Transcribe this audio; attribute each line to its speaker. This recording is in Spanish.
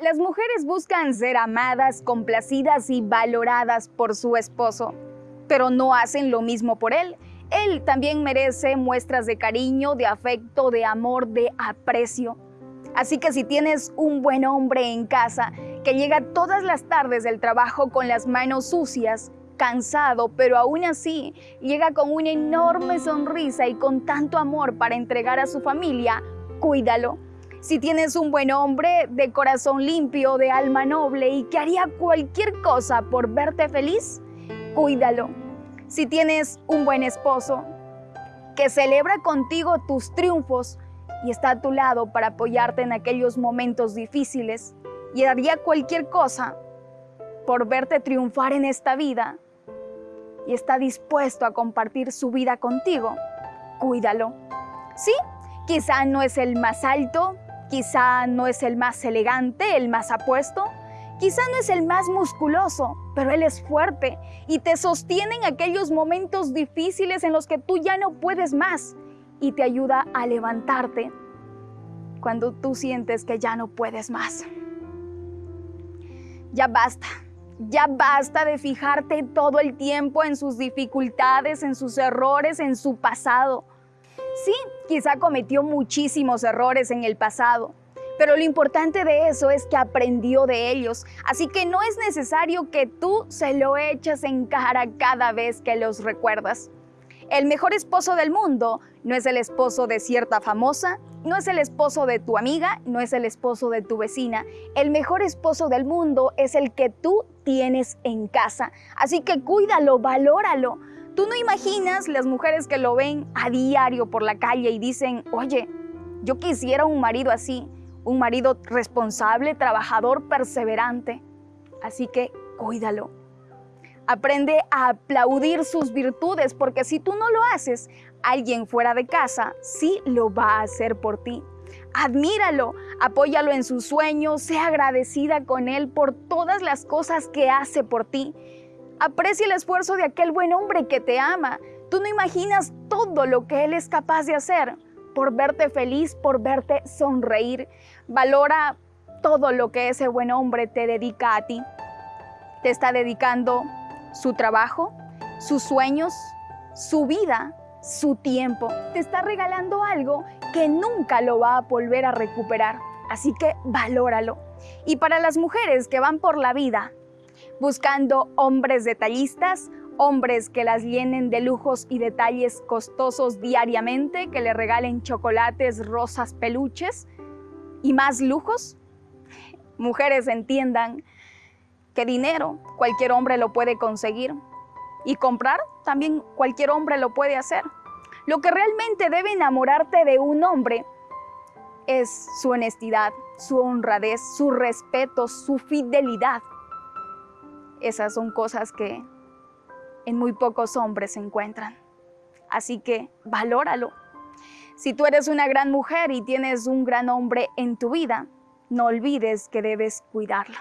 Speaker 1: Las mujeres buscan ser amadas, complacidas y valoradas por su esposo, pero no hacen lo mismo por él. Él también merece muestras de cariño, de afecto, de amor, de aprecio. Así que si tienes un buen hombre en casa que llega todas las tardes del trabajo con las manos sucias, cansado, pero aún así llega con una enorme sonrisa y con tanto amor para entregar a su familia, cuídalo si tienes un buen hombre de corazón limpio, de alma noble y que haría cualquier cosa por verte feliz, cuídalo. Si tienes un buen esposo que celebra contigo tus triunfos y está a tu lado para apoyarte en aquellos momentos difíciles y haría cualquier cosa por verte triunfar en esta vida y está dispuesto a compartir su vida contigo, cuídalo. Sí, quizá no es el más alto, Quizá no es el más elegante, el más apuesto, quizá no es el más musculoso, pero él es fuerte y te sostiene en aquellos momentos difíciles en los que tú ya no puedes más y te ayuda a levantarte cuando tú sientes que ya no puedes más. Ya basta, ya basta de fijarte todo el tiempo en sus dificultades, en sus errores, en su pasado. Sí, quizá cometió muchísimos errores en el pasado, pero lo importante de eso es que aprendió de ellos, así que no es necesario que tú se lo eches en cara cada vez que los recuerdas. El mejor esposo del mundo no es el esposo de cierta famosa, no es el esposo de tu amiga, no es el esposo de tu vecina. El mejor esposo del mundo es el que tú tienes en casa. Así que cuídalo, valóralo. Tú no imaginas las mujeres que lo ven a diario por la calle y dicen, oye, yo quisiera un marido así, un marido responsable, trabajador, perseverante. Así que cuídalo. Aprende a aplaudir sus virtudes, porque si tú no lo haces, alguien fuera de casa sí lo va a hacer por ti. Admíralo, apóyalo en sus sueños, sea agradecida con él por todas las cosas que hace por ti. Aprecia el esfuerzo de aquel buen hombre que te ama. Tú no imaginas todo lo que él es capaz de hacer por verte feliz, por verte sonreír. Valora todo lo que ese buen hombre te dedica a ti. Te está dedicando su trabajo, sus sueños, su vida, su tiempo. Te está regalando algo que nunca lo va a volver a recuperar. Así que valóralo. Y para las mujeres que van por la vida buscando hombres detallistas, hombres que las llenen de lujos y detalles costosos diariamente, que le regalen chocolates, rosas, peluches y más lujos. Mujeres entiendan que dinero cualquier hombre lo puede conseguir y comprar también cualquier hombre lo puede hacer. Lo que realmente debe enamorarte de un hombre es su honestidad, su honradez, su respeto, su fidelidad. Esas son cosas que en muy pocos hombres se encuentran. Así que valóralo. Si tú eres una gran mujer y tienes un gran hombre en tu vida, no olvides que debes cuidarlo.